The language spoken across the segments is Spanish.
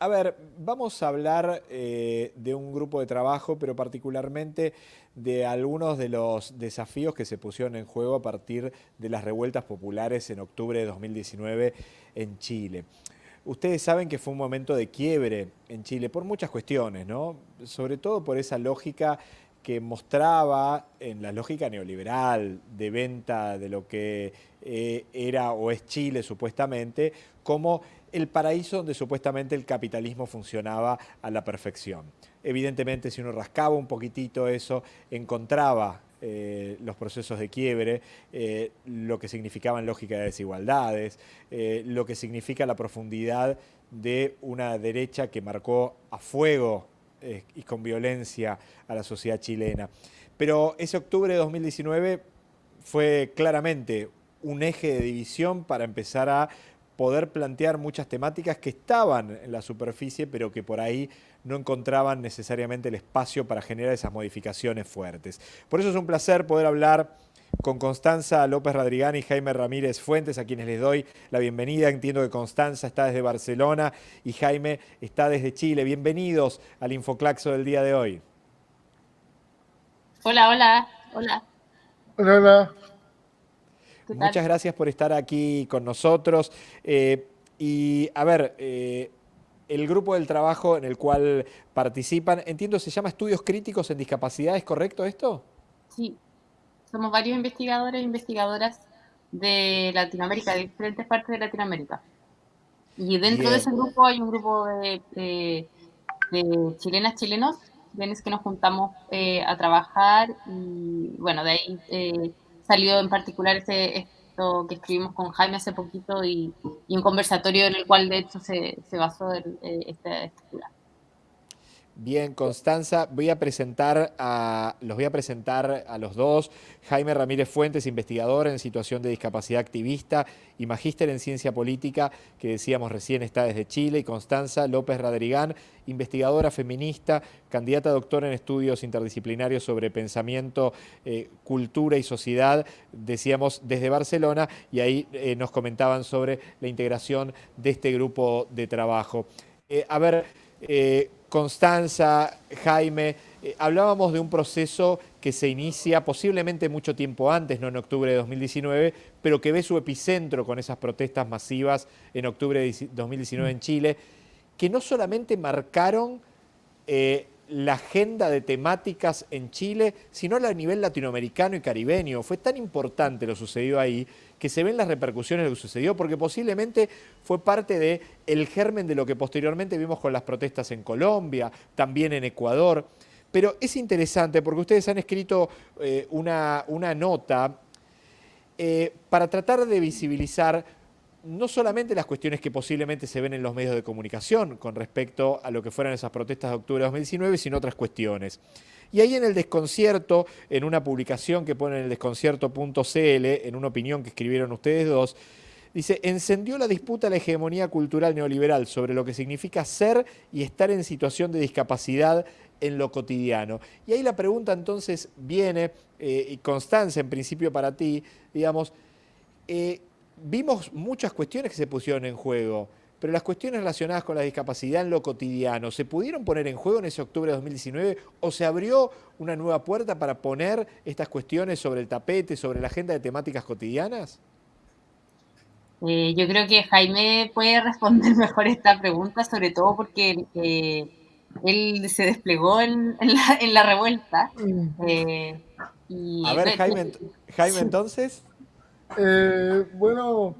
A ver, vamos a hablar eh, de un grupo de trabajo, pero particularmente de algunos de los desafíos que se pusieron en juego a partir de las revueltas populares en octubre de 2019 en Chile. Ustedes saben que fue un momento de quiebre en Chile por muchas cuestiones, ¿no? Sobre todo por esa lógica que mostraba en la lógica neoliberal de venta de lo que eh, era o es Chile supuestamente, como el paraíso donde supuestamente el capitalismo funcionaba a la perfección. Evidentemente, si uno rascaba un poquitito eso, encontraba eh, los procesos de quiebre, eh, lo que significaban lógica de desigualdades, eh, lo que significa la profundidad de una derecha que marcó a fuego y con violencia a la sociedad chilena. Pero ese octubre de 2019 fue claramente un eje de división para empezar a poder plantear muchas temáticas que estaban en la superficie, pero que por ahí no encontraban necesariamente el espacio para generar esas modificaciones fuertes. Por eso es un placer poder hablar con Constanza López Radrigán y Jaime Ramírez Fuentes, a quienes les doy la bienvenida. Entiendo que Constanza está desde Barcelona y Jaime está desde Chile. Bienvenidos al Infoclaxo del día de hoy. Hola, hola, hola. Hola, hola. Muchas gracias por estar aquí con nosotros. Eh, y a ver, eh, el grupo del trabajo en el cual participan, entiendo, se llama Estudios Críticos en Discapacidad, ¿es correcto esto? Sí, somos varios investigadores e investigadoras de Latinoamérica, de diferentes partes de Latinoamérica. Y dentro de ese grupo hay un grupo de, chilenas, chilenos, bienes que nos juntamos eh, a trabajar y bueno, de ahí salió en particular ese, esto que escribimos con Jaime hace poquito y, un conversatorio en el cual de hecho se, basó en, eh, esta estructura. Bien, Constanza, voy a presentar a, los voy a presentar a los dos. Jaime Ramírez Fuentes, investigador en situación de discapacidad activista y magíster en ciencia política, que decíamos recién está desde Chile, y Constanza López Radrigán, investigadora feminista, candidata a doctora en estudios interdisciplinarios sobre pensamiento, eh, cultura y sociedad, decíamos desde Barcelona, y ahí eh, nos comentaban sobre la integración de este grupo de trabajo. Eh, a ver, Constanza, Jaime, eh, hablábamos de un proceso que se inicia posiblemente mucho tiempo antes, no en octubre de 2019, pero que ve su epicentro con esas protestas masivas en octubre de 2019 en Chile, que no solamente marcaron eh, la agenda de temáticas en Chile, sino a nivel latinoamericano y caribeño. Fue tan importante lo sucedido ahí que se ven las repercusiones de lo que sucedió, porque posiblemente fue parte del el germen de lo que posteriormente vimos con las protestas en Colombia, también en Ecuador. Pero es interesante porque ustedes han escrito eh, una, una, nota eh, para tratar de visibilizar no solamente las cuestiones que posiblemente se ven en los medios de comunicación con respecto a lo que fueron esas protestas de octubre de 2019, sino otras cuestiones. Y ahí en el desconcierto, en una publicación que pone en el desconcierto.cl, en una opinión que escribieron ustedes dos, dice, encendió la disputa la hegemonía cultural neoliberal sobre lo que significa ser y estar en situación de discapacidad en lo cotidiano. Y ahí la pregunta entonces viene, eh, y Constanza, en principio para ti, digamos, eh, vimos muchas cuestiones que se pusieron en juego, pero las cuestiones relacionadas con la discapacidad en lo cotidiano, ¿se pudieron poner en juego en ese octubre de 2019 o se abrió una nueva puerta para poner estas cuestiones sobre el tapete, sobre la agenda de temáticas cotidianas? Eh, yo creo que Jaime puede responder mejor esta pregunta, sobre todo porque eh, él se desplegó en, la, revuelta. Eh, A ver, Jaime, Jaime entonces. Eh, bueno,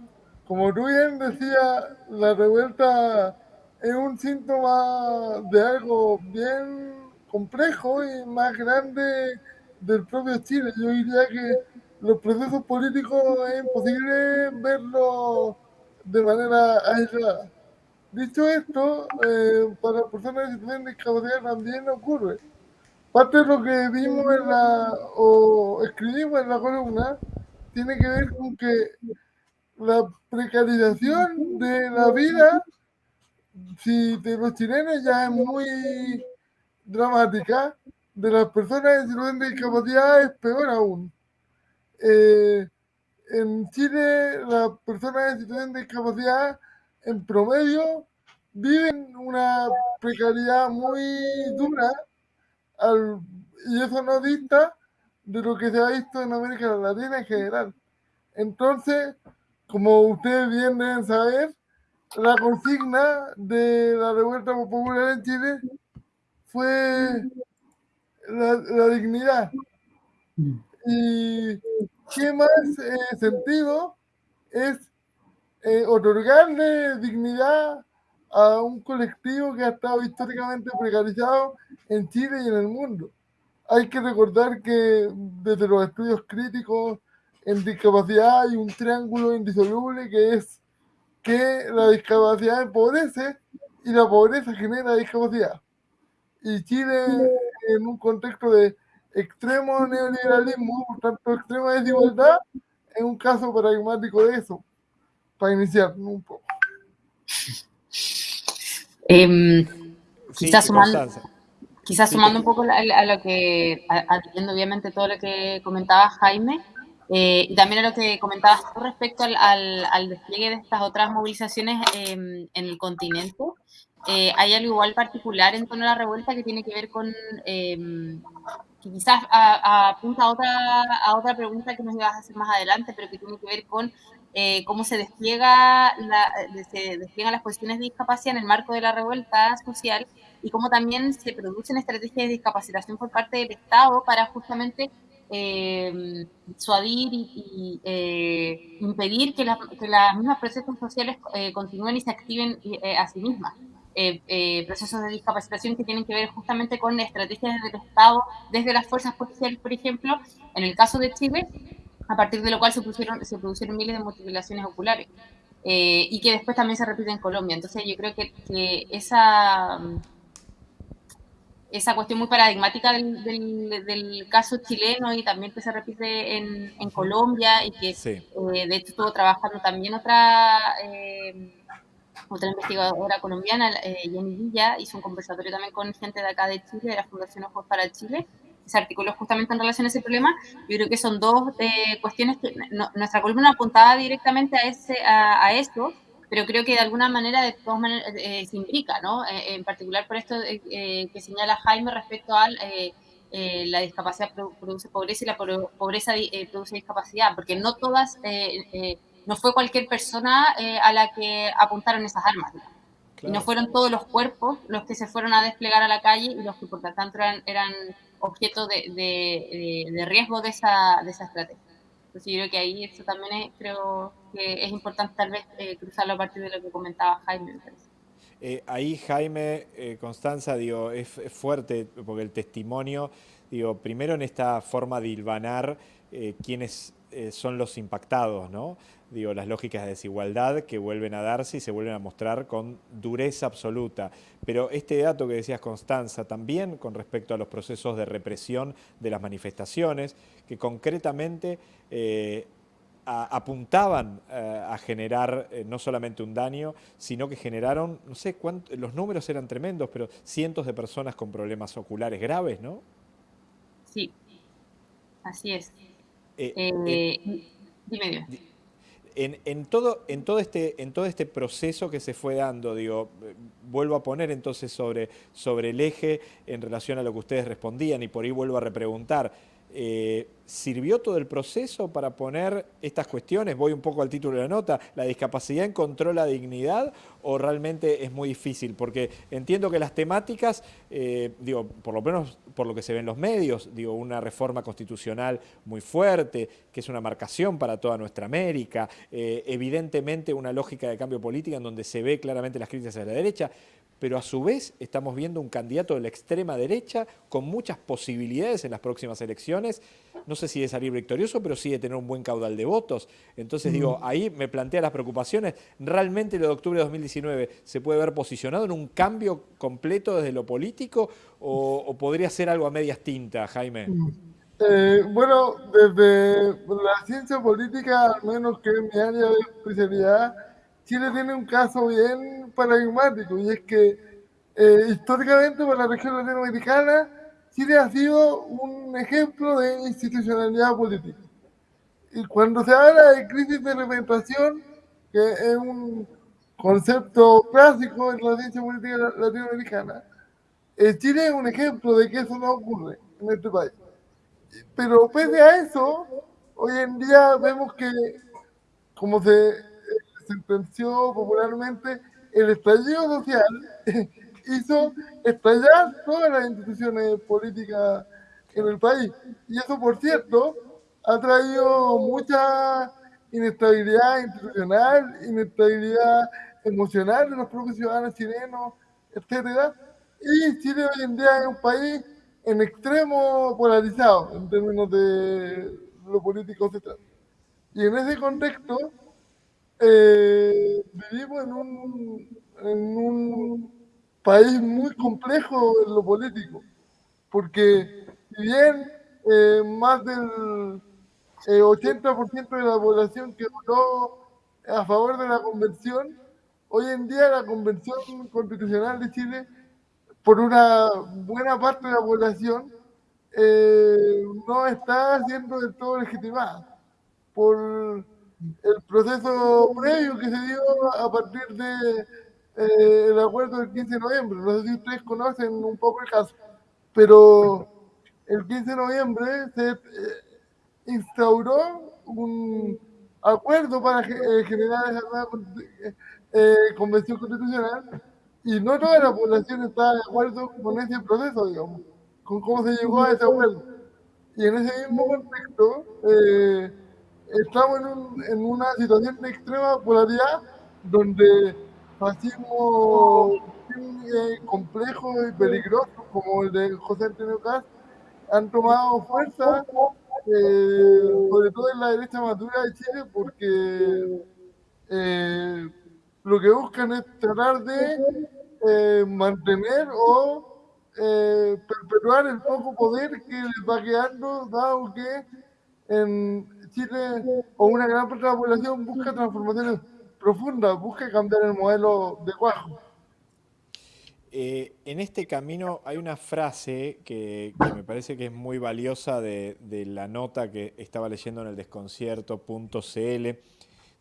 como tú bien decías, la revuelta es un síntoma de algo bien complejo y más grande del propio Chile. Yo diría que los procesos políticos es imposible verlos de manera aislada. Dicho esto, eh, para personas en situación de discapacidad también ocurre. Parte de lo que vimos en la, o escribimos en la columna tiene que ver con que la precarización de la vida si de los chilenos ya es muy dramática, de las personas en situación de discapacidad es peor aún. Eh, en Chile, las personas en situación de discapacidad en promedio viven una precariedad muy dura y eso no dista de lo que se ha visto en América Latina en general. Entonces, como ustedes bien deben saber, la consigna de la revuelta popular en Chile fue la, dignidad. Y qué más eh, sentido es eh, otorgarle dignidad a un colectivo que ha estado históricamente precarizado en Chile y en el mundo. Hay que recordar que desde los estudios críticos en discapacidad hay un triángulo indisoluble que es que la discapacidad empobrece y la pobreza genera discapacidad. Y Chile, en un contexto de extremo neoliberalismo, por tanto, extrema desigualdad, es un caso paradigmático de eso, para iniciar un poco. Em, quizás sumando, quizás sumando un poco a, lo que, atendiendo obviamente todo lo que comentaba Jaime, eh, y también a lo que comentabas tú respecto al, al, despliegue de estas otras movilizaciones em, en el continente, eh, hay algo igual particular en torno a la revuelta que tiene que ver con, em, que quizás apunta a otra, a otra pregunta que nos ibas a hacer más adelante, pero que tiene que ver con eh, cómo se despliega la, se despliegan las cuestiones de discapacidad en el marco de la revuelta social y cómo también se producen estrategias de discapacitación por parte del Estado para justamente eh, suadir y, eh, impedir que, que las mismas procesos sociales eh, continúen y se activen eh, a sí mismas. procesos de discapacitación que tienen que ver justamente con estrategias del Estado desde las fuerzas policiales, por ejemplo, en el caso de Chile, a partir de lo cual se, pusieron, se produjeron miles de mutilaciones oculares y que después también se repite en Colombia. Entonces yo creo que, que esa esa cuestión muy paradigmática del, del, caso chileno y también que se repite en, en Colombia y que eh, de hecho estuvo trabajando también otra eh, otra investigadora colombiana, eh, Jenny Villa, hizo un conversatorio también con gente de acá de Chile, de la Fundación Ojos para Chile, se articuló justamente en relación a ese problema. Yo creo que son dos cuestiones que nuestra columna apuntaba directamente a, ese, a, a esto, pero creo que de alguna manera, de todas maneras, eh, se implica, ¿no? Eh, en particular por esto eh, que señala Jaime respecto a la discapacidad produce pobreza y la pobreza produce discapacidad, porque no todas, no fue cualquier persona a la que apuntaron esas armas. Y no fueron todos los cuerpos los que se fueron a desplegar a la calle y los que por lo tanto eran, eran objeto de, de, de riesgo de esa, de esa estrategia. Entonces yo creo que ahí eso también es, creo que es importante tal vez eh, cruzarlo a partir de lo que comentaba Jaime. Eh, ahí Jaime, eh, Constanza, digo, es, fuerte porque el testimonio, digo, primero en esta forma de hilvanar quiénes son los impactados, ¿no? digo, las lógicas de desigualdad que vuelven a darse y se vuelven a mostrar con dureza absoluta. Pero este dato que decías, Constanza, también con respecto a los procesos de represión de las manifestaciones, que concretamente eh, apuntaban eh, a generar eh, no solamente un daño, sino que generaron, no sé cuántos, los números eran tremendos, pero cientos de personas con problemas oculares graves, ¿no? Sí, así es. Dime, en, todo, en, todo este, en todo este proceso que se fue dando, digo, vuelvo a poner entonces sobre, sobre el eje en relación a lo que ustedes respondían y por ahí vuelvo a repreguntar, eh, ¿Sirvió todo el proceso para poner estas cuestiones? Voy un poco al título de la nota. ¿La discapacidad encontró la dignidad o realmente es muy difícil? Porque entiendo que las temáticas, eh, digo, por lo menos por lo que se ve en los medios, digo, una reforma constitucional muy fuerte, que es una marcación para toda nuestra América, eh, evidentemente una lógica de cambio política en donde se ve claramente las críticas a la derecha, pero a su vez estamos viendo un candidato de la extrema derecha con muchas posibilidades en las próximas elecciones, no sé si de salir victorioso, pero sí de tener un buen caudal de votos. Entonces digo, ahí me plantea las preocupaciones, ¿realmente lo de octubre de 2019 se puede ver posicionado en un cambio completo desde lo político o, podría ser algo a medias tintas, Jaime? Mm. Eh, bueno, desde la ciencia política, al menos que es mi área de especialidad, Chile tiene un caso bien paradigmático y es que eh, históricamente para la región latinoamericana Chile ha sido un ejemplo de institucionalidad política. Y cuando se habla de crisis de representación, que es un concepto clásico en la ciencia política latinoamericana, Chile es un ejemplo de que eso no ocurre en este país. Pero pese a eso, hoy en día vemos que, como se sentenció popularmente, el estallido social hizo estallar todas las instituciones políticas en el país. Y eso, por cierto, ha traído mucha inestabilidad institucional, inestabilidad emocional de los propios ciudadanos chilenos, etcétera. Y Chile hoy en día es un país en extremo polarizado en términos de lo político se Y en ese contexto, eh, vivimos en un, país muy complejo en lo político, porque si bien eh, más del 80% eh, de la población que votó a favor de la convención, hoy en día la convención constitucional de Chile, por una buena parte de la población, no está siendo del todo legitimada por el proceso previo que se dio a partir del de, eh, acuerdo del 15 de noviembre. No sé si ustedes conocen un poco el caso, pero el 15 de noviembre se eh, instauró un acuerdo para eh, generar esa nueva eh, convención constitucional y no toda la población está de acuerdo con ese proceso, digamos, con cómo se llegó a ese acuerdo. Y en ese mismo contexto, eh, estamos en, un, en, una situación de extrema polaridad donde fascismo complejo y peligroso como el de José Antonio Cast han tomado fuerza, eh, sobre todo en la derecha madura de Chile, porque eh, lo que buscan es tratar de eh, mantener o perpetuar el poco poder que les va quedando, dado que en Chile o una gran parte de la población busca transformaciones profundas, busca cambiar el modelo de cuajo. Eh, en este camino hay una frase que, me parece que es muy valiosa de, la nota que estaba leyendo en el desconcierto.cl.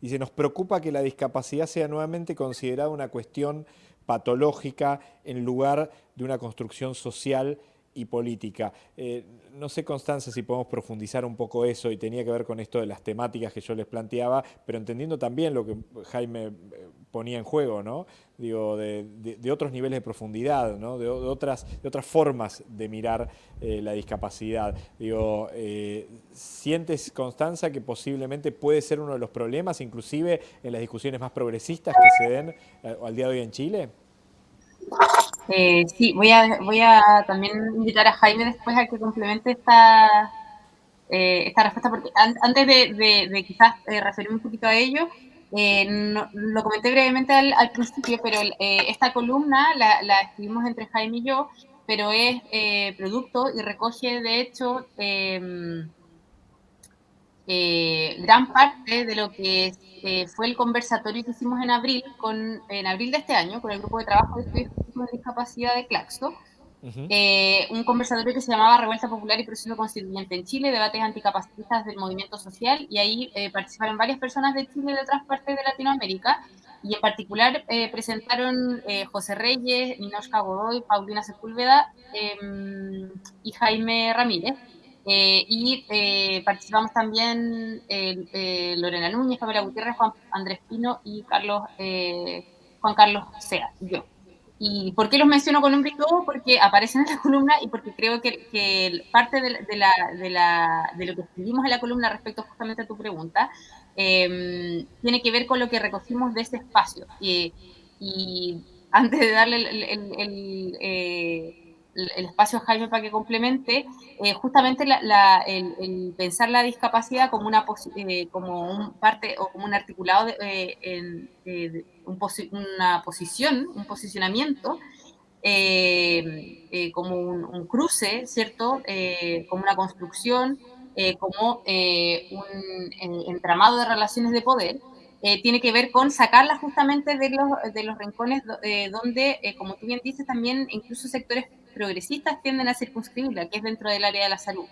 Dice, nos preocupa que la discapacidad sea nuevamente considerada una cuestión patológica en lugar de una construcción social y política. Eh, no sé, Constanza, si podemos profundizar un poco eso y tenía que ver con esto de las temáticas que yo les planteaba, pero entendiendo también lo que Jaime eh, ponía en juego, ¿no? Digo, de, otros niveles de profundidad, ¿no? de, otras, de otras formas de mirar eh, la discapacidad. Digo, ¿sientes, Constanza, que posiblemente puede ser uno de los problemas, inclusive en las discusiones más progresistas que se den al día de hoy en Chile? Eh, sí, voy a, voy a también invitar a Jaime después a que complemente esta, eh, esta respuesta, porque antes de, quizás eh, referirme un poquito a ello, lo comenté brevemente al, principio, pero esta columna la, la, escribimos entre Jaime y yo, pero es producto y recoge, de hecho, em, gran parte de lo que fue el conversatorio que hicimos en abril, con, en abril de este año, con el grupo de trabajo de estudios de discapacidad de Claxo, eh, un conversatorio que se llamaba Revuelta Popular y Proceso Constituyente en Chile, debates anticapacitistas del movimiento social, y ahí eh, participaron varias personas de Chile y de otras partes de Latinoamérica, y en particular eh, presentaron José Reyes, Ninoshka Godoy, Paulina Sepúlveda em, y Jaime Ramírez. Y participamos también Lorena Núñez, Pamela Gutiérrez, Juan Andrés Pino y Carlos, Juan Carlos Sea, yo. ¿Y por qué los menciono con un todo? Porque aparecen en la columna y porque creo que, parte de, la, de, la, de, lo que escribimos en la columna respecto justamente a tu pregunta em, tiene que ver con lo que recogimos de ese espacio. Y, y antes de darle eh, el espacio Jaime para que complemente, eh, justamente el, pensar la discapacidad como una eh, como un parte o como un articulado de, eh, en, una posición, un posicionamiento, como un, cruce, ¿cierto? como una construcción, como un entramado de relaciones de poder. tiene que ver con sacarla justamente de los, de los rincones donde, como tú bien dices, también incluso sectores progresistas tienden a circunscribirla, que es dentro del área de la salud.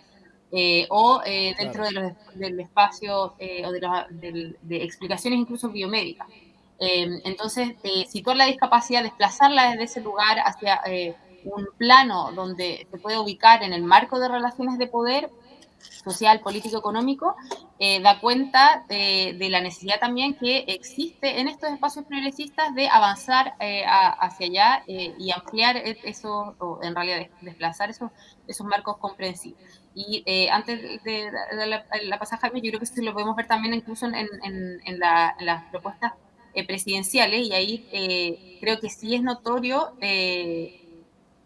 Eh, o eh, dentro de los, del espacio eh, o de, de, explicaciones incluso biomédicas. entonces, situar la discapacidad, desplazarla desde ese lugar hacia un plano donde se puede ubicar en el marco de relaciones de poder social, político, económico, eh, da cuenta de, la necesidad también que existe en estos espacios progresistas de avanzar eh, hacia allá eh, y ampliar e, eso, o en realidad desplazar esos, esos marcos comprensivos. Y antes de, la, la pasada, yo creo que esto lo podemos ver también incluso en, en, las propuestas presidenciales, y ahí creo que sí es notorio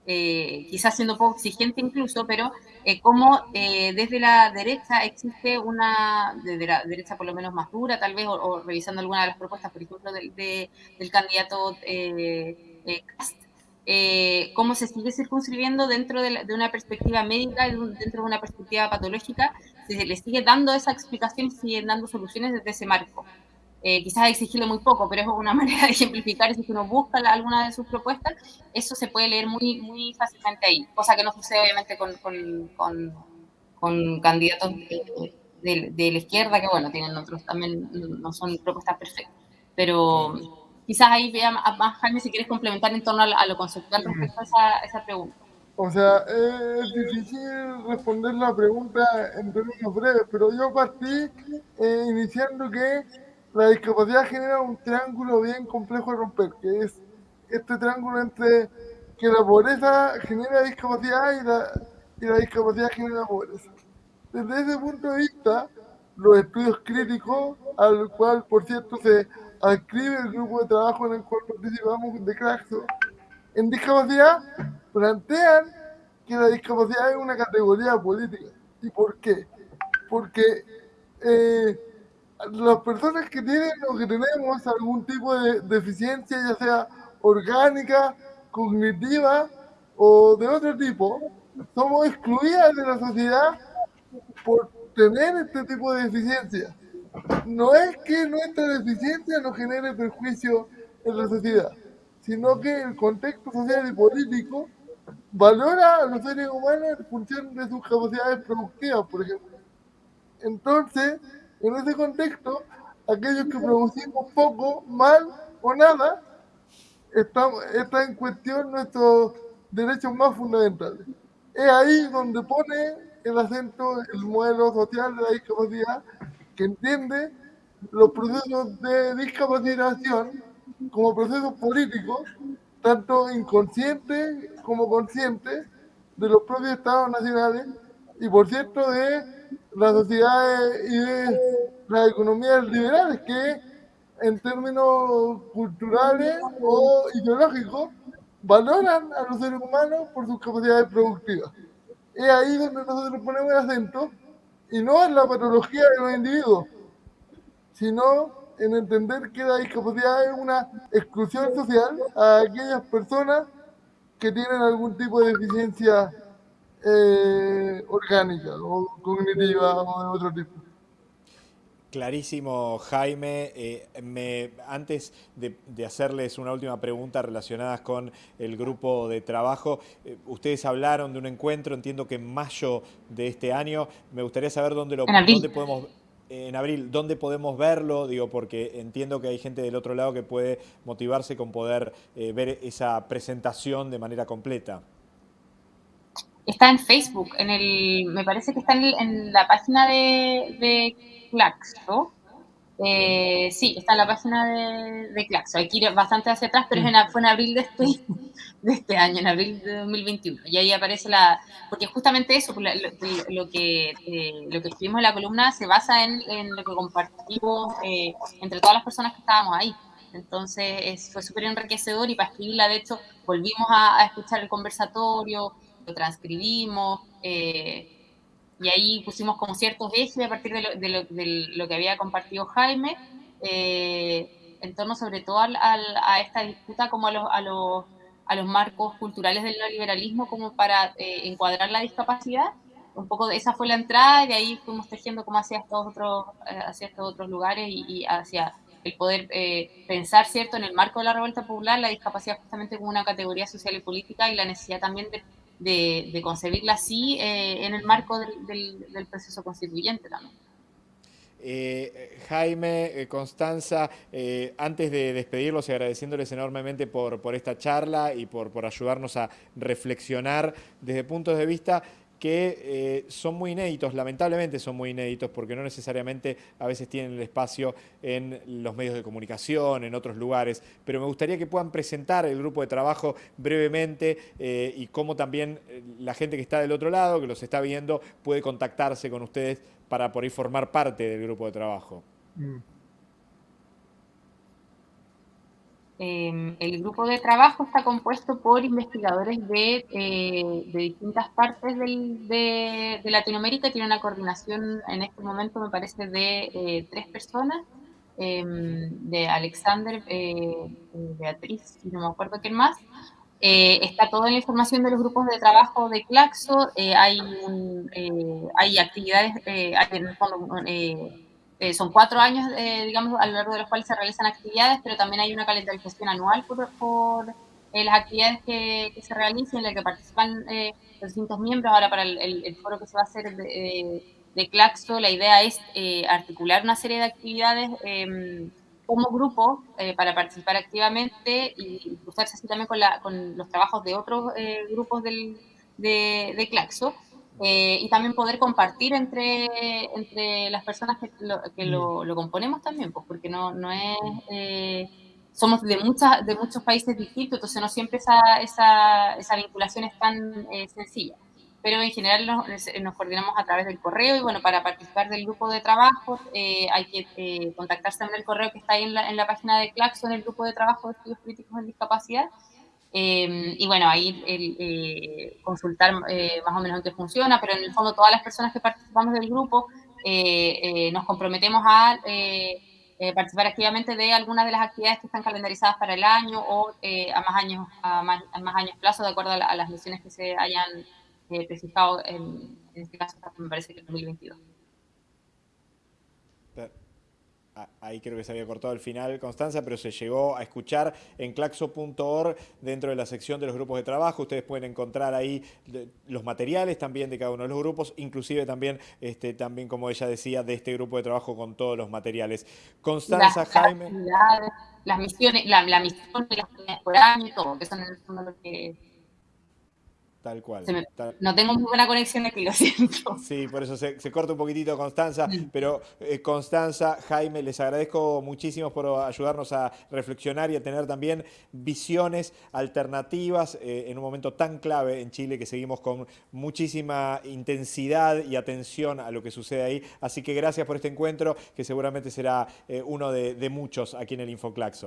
quizás siendo poco exigente incluso, pero eh, como eh, desde la derecha existe una, desde la derecha por lo menos más dura tal vez, o, revisando alguna de las propuestas, por ejemplo, del, del candidato Cast, cómo se sigue circunscribiendo dentro de, una perspectiva médica, dentro de una perspectiva patológica, se le sigue dando esa explicación, sigue dando soluciones desde ese marco. Eh, quizás exigirle muy poco, pero es una manera de ejemplificar, si uno busca alguna de sus propuestas, eso se puede leer muy, muy fácilmente ahí, cosa que no sucede obviamente con, con, con, candidatos de, de, la izquierda, que bueno, tienen otros también, no son propuestas perfectas, pero quizás ahí vea más, Jaime, si quieres complementar en torno a, lo conceptual respecto a esa, esa pregunta. O sea, es difícil responder la pregunta en términos breves, pero yo partí eh, iniciando que la discapacidad genera un triángulo bien complejo de romper, que es este triángulo entre que la pobreza genera discapacidad y la, y la discapacidad genera pobreza. Desde ese punto de vista, los estudios críticos, al cual, por cierto, se adscribe el grupo de trabajo en el cual participamos de Claxo, en discapacidad, plantean que la discapacidad es una categoría política. ¿Y por qué? Porque eh, las personas que tienen o que tenemos algún tipo de deficiencia, ya sea orgánica, cognitiva o de otro tipo, somos excluidas de la sociedad por tener este tipo de deficiencia. No es que nuestra deficiencia nos genere perjuicio en la sociedad, sino que el contexto social y político valora a los seres humanos en función de sus capacidades productivas, por ejemplo. Entonces, en ese contexto, aquellos que producimos poco, mal o nada, está, está en cuestión nuestros derechos más fundamentales. Es ahí donde pone el acento el modelo social de la discapacidad, que entiende los procesos de discapacitación como procesos políticos, tanto inconscientes como conscientes, de los propios estados nacionales y, por cierto, de las sociedades y de las economías liberales que en términos culturales o ideológicos valoran a los seres humanos por sus capacidades productivas. Es ahí donde nosotros ponemos el acento y no en la patología de los individuos, sino en entender que la discapacidad es una exclusión social a aquellas personas que tienen algún tipo de deficiencia eh, orgánica o cognitiva o de otro tipo. Clarísimo, Jaime. Eh, me, antes de, hacerles una última pregunta relacionada con el grupo de trabajo, eh, ustedes hablaron de un encuentro, entiendo que en mayo de este año. Me gustaría saber dónde lo dónde podemos en abril, ¿dónde podemos verlo? Digo, porque entiendo que hay gente del otro lado que puede motivarse con poder ver esa presentación de manera completa. Está en Facebook, en el, me parece que está en, la página de, de Claxo. Eh, sí, está en la página de, de Claxo. Hay que ir bastante hacia atrás, pero fue en abril de este, de este año, en abril de 2021. Y ahí aparece la... Porque justamente eso, lo, que, eh, lo que escribimos en la columna se basa en, lo que compartimos eh, entre todas las personas que estábamos ahí. Entonces fue súper enriquecedor y para escribirla, de hecho, volvimos a escuchar el conversatorio, lo transcribimos, eh, y ahí pusimos como ciertos ejes a partir de lo, que había compartido Jaime, eh, en torno sobre todo a esta disputa como a los, a los, a los marcos culturales del neoliberalismo como para eh, encuadrar la discapacidad. Un poco de esa fue la entrada y de ahí fuimos tejiendo como hacia estos otros, hacia estos otros lugares y, hacia el poder pensar, ¿cierto?, en el marco de la revuelta popular, la discapacidad justamente como una categoría social y política y la necesidad también de de, concebirla así eh, en el marco del, proceso constituyente también. Eh, Jaime, eh, Constanza, antes de despedirlos y agradeciéndoles enormemente por, esta charla y por ayudarnos a reflexionar desde puntos de vista que son muy inéditos, lamentablemente son muy inéditos porque no necesariamente a veces tienen el espacio en los medios de comunicación, en otros lugares, pero me gustaría que puedan presentar el grupo de trabajo brevemente y cómo también la gente que está del otro lado, que los está viendo, puede contactarse con ustedes para por ahí formar parte del grupo de trabajo? Mm. Em, el grupo de trabajo está compuesto por investigadores de, eh, distintas partes de, Latinoamérica. Tiene una coordinación en este momento, me parece, de eh, tres personas. Em, de Alexander, eh, Beatriz y no me acuerdo quién más, está toda la información de los grupos de trabajo de Claxo, eh, hay, eh, hay actividades, son cuatro años, digamos, a lo largo de los cuales se realizan actividades, pero también hay una calendarización anual por, por las actividades que, se realicen, en las que participan los distintos miembros. Ahora, para el, foro que se va a hacer de, Claxo, la idea es articular una serie de actividades em, como grupo eh, para participar activamente y cruzarse así también con, la, con los trabajos de otros eh, grupos del, de, de Claxo eh, y también poder compartir entre, entre las personas que, lo, que lo, lo, componemos también, pues porque no, no es... somos de, muchas, de muchos países distintos, entonces no siempre esa, esa, esa vinculación es tan sencilla pero en general nos, coordinamos a través del correo y bueno, para participar del grupo de trabajo eh, hay que eh, contactarse en el correo que está ahí en la, en la página de Claxo, en el grupo de trabajo de estudios críticos en discapacidad. Em, y bueno, ahí el, eh, consultar más o menos en qué funciona, pero en el fondo todas las personas que participamos del grupo nos comprometemos a participar activamente de algunas de las actividades que están calendarizadas para el año o a más años a más, a más años plazo de acuerdo a, las misiones que se hayan eh, en, en, este caso me parece que en 2022. Ahí creo que se había cortado el final, Constanza, pero se llegó a escuchar en claxo.org dentro de la sección de los grupos de trabajo. Ustedes pueden encontrar ahí los materiales también de cada uno de los grupos, inclusive también, este, también como ella decía, de este grupo de trabajo con todos los materiales. Constanza, Jaime. Las misiones, la, la misión de las por año todo, que son que Tal cual. No tengo muy buena conexión aquí, lo siento. Sí, por eso se, corta un poquitito Constanza, pero eh, Constanza, Jaime, les agradezco muchísimo por ayudarnos a reflexionar y a tener también visiones alternativas eh, en un momento tan clave en Chile que seguimos con muchísima intensidad y atención a lo que sucede ahí. Así que gracias por este encuentro, que seguramente será eh, uno de, de muchos aquí en el Infoclaxo.